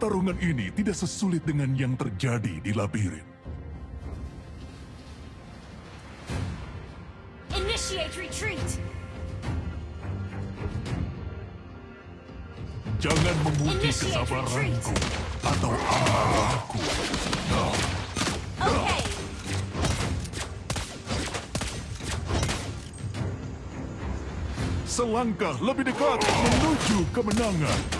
Pertarungan ini tidak sesulit dengan yang terjadi di labirin. Initiate retreat! Jangan Initiate kesabaranku atau amarahku. Okay, Selangkah lebih dekat menuju kemenangan.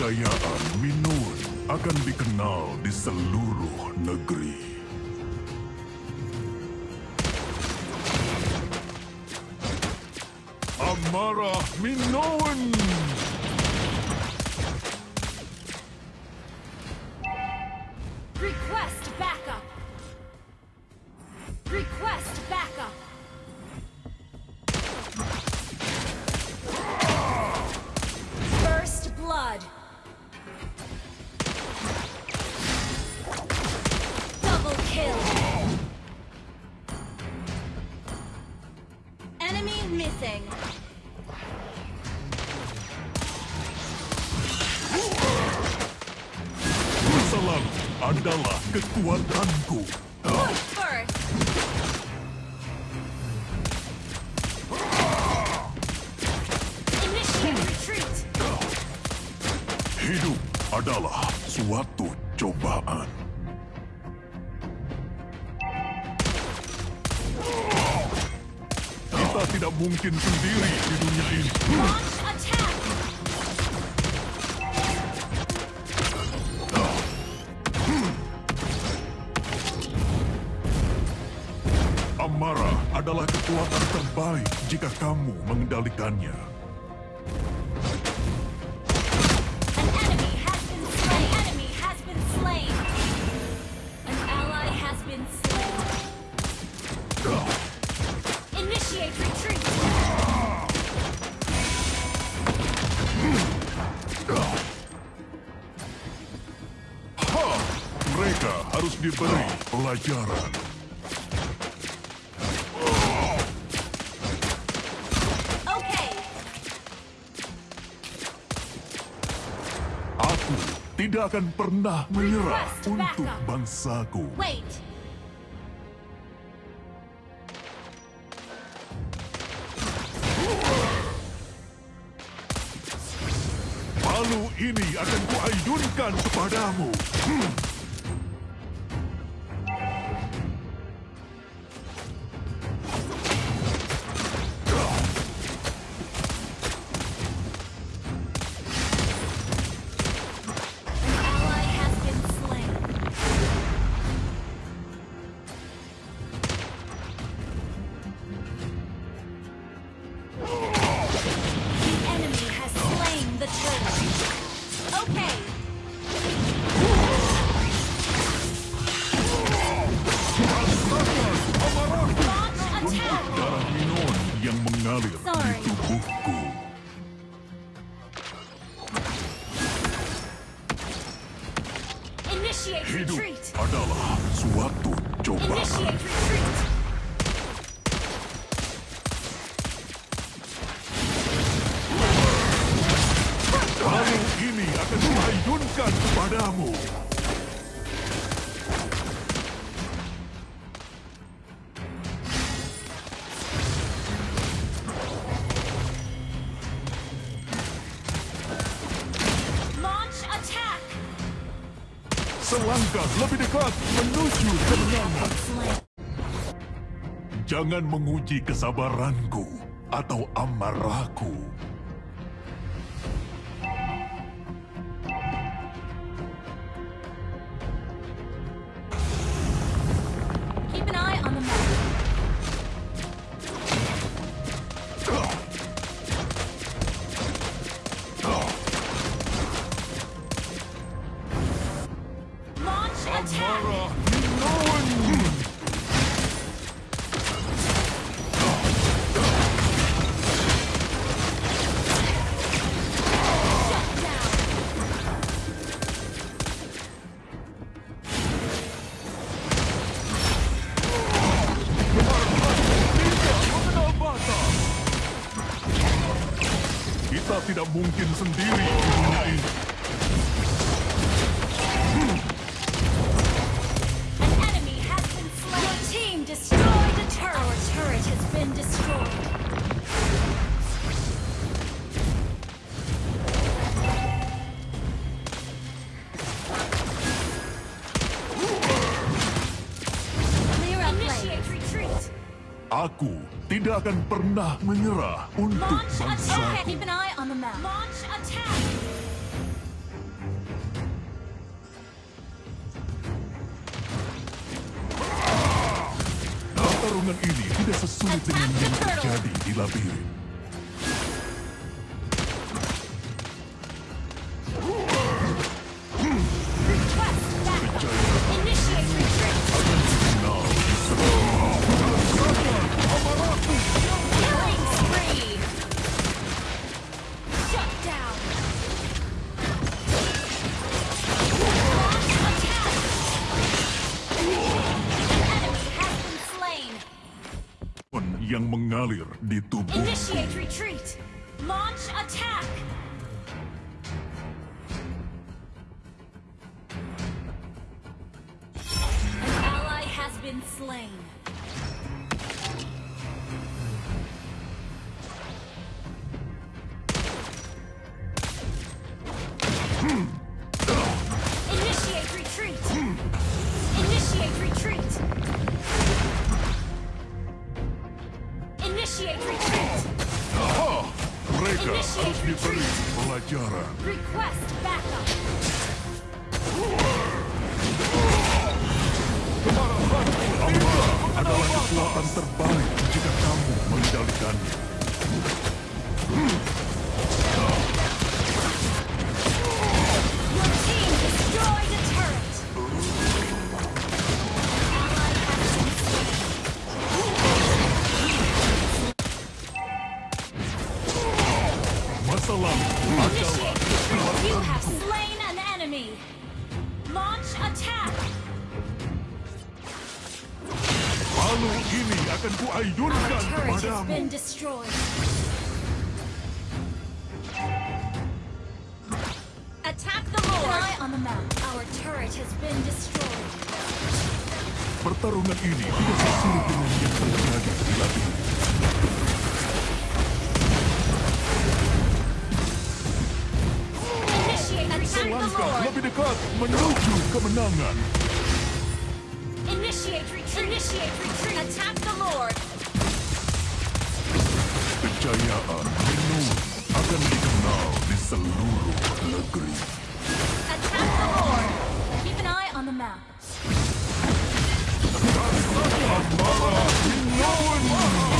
Kejayaan Minun akan dikenal di seluruh negeri. Amarah Minoan! request adalah kekuatanku. Hidup adalah suatu cobaan. Kita tidak mungkin sendiri di dunia ini. Adalah kekuatan terbaik jika kamu mengendalikannya. An enemy has been slain. An enemy has been slain. An ally has been slain. Initiate retreat. Ha! Mereka harus diberi pelajaran. Okay. Aku tidak akan pernah menyerah untuk bangsaku. Wait. Palu ini akan kuaidunkan kepadamu. Hmm. Hidup adalah suatu cobaan. Palu ini akan kuaidunkan kepadamu. Selangkah lebih dekat menuju kemenangan. Jangan menguji kesabaranku atau amarahku. Tidak mungkin sendiri. Di dunia ini. Aku tidak akan pernah menyerah untuk attack. Pertarungan ini tidak sesulit dengan yang terjadi di labirin. Launch attack. An ally has been slain. Kekuatan terbaik jika kamu mengendalikannya. Lalu ini akan kuayunkan kepadamu. Attack the Lord. Eye on the map. Our turret has been destroyed. Pertarungan ini tidak sesulit dengan yang terjadi di labirin. Initiate. Attack the Langkah Lord. lebih dekat menuju kemenangan. Initiate retreat. Initiate retreat. Attack the Lord. Kejayaan Minoan akan dikenal di seluruh negeri. Attack the Lord. Keep an eye on the map. Amara Minoan!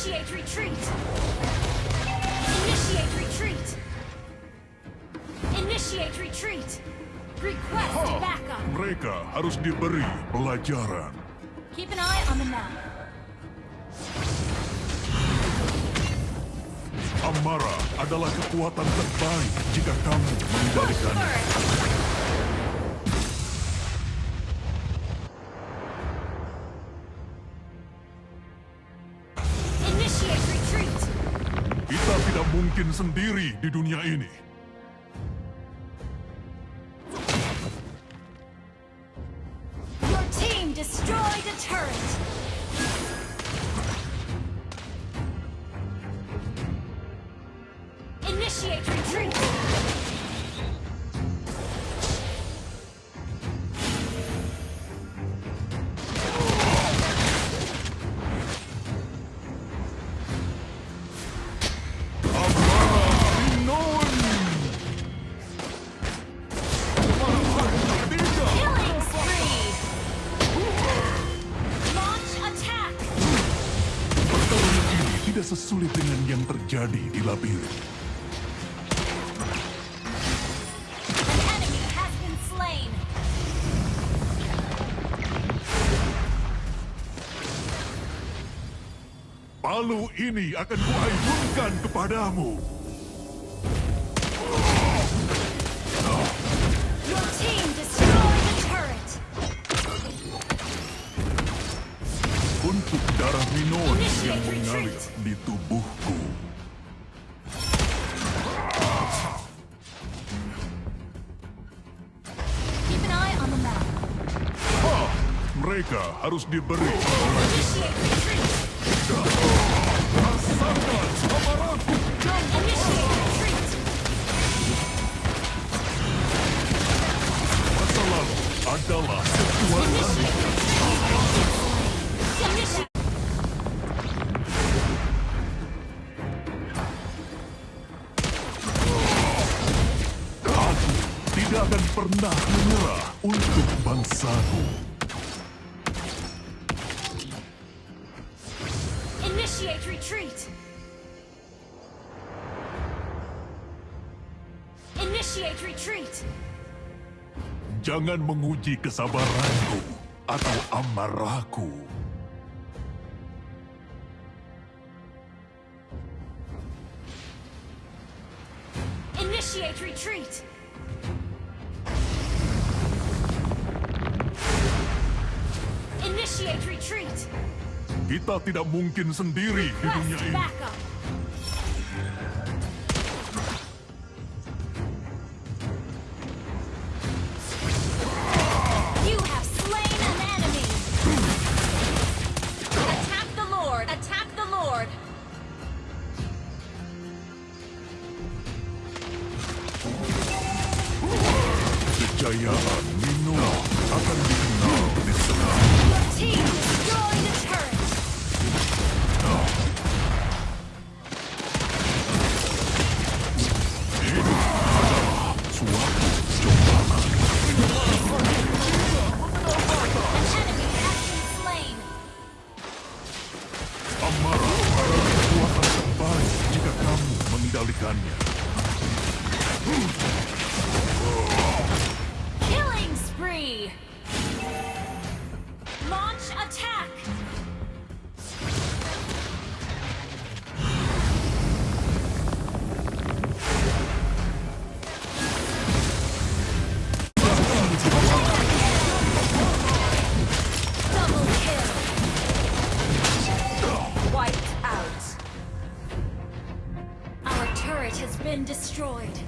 Initiate retreat. Initiate retreat. Initiate retreat. Request backup. Mereka harus diberi pelajaran. Keep an eye on the map. Amara adalah kekuatan terbaik jika kamu Push mungkin sendiri di dunia ini. terjadi di labirin. Palu ini akan kuayunkan kepadamu. Untuk darah Minoan yang mengalir di tubuh. mereka harus diberi. Rasakan Masa lalu adalah tidak akan pernah menyerah untuk bangsaku. Retreat! Initiate retreat! Jangan menguji kesabaranku atau amarahku. Initiate retreat! Initiate retreat! Kita tidak mungkin sendiri di dunia ini. destroyed.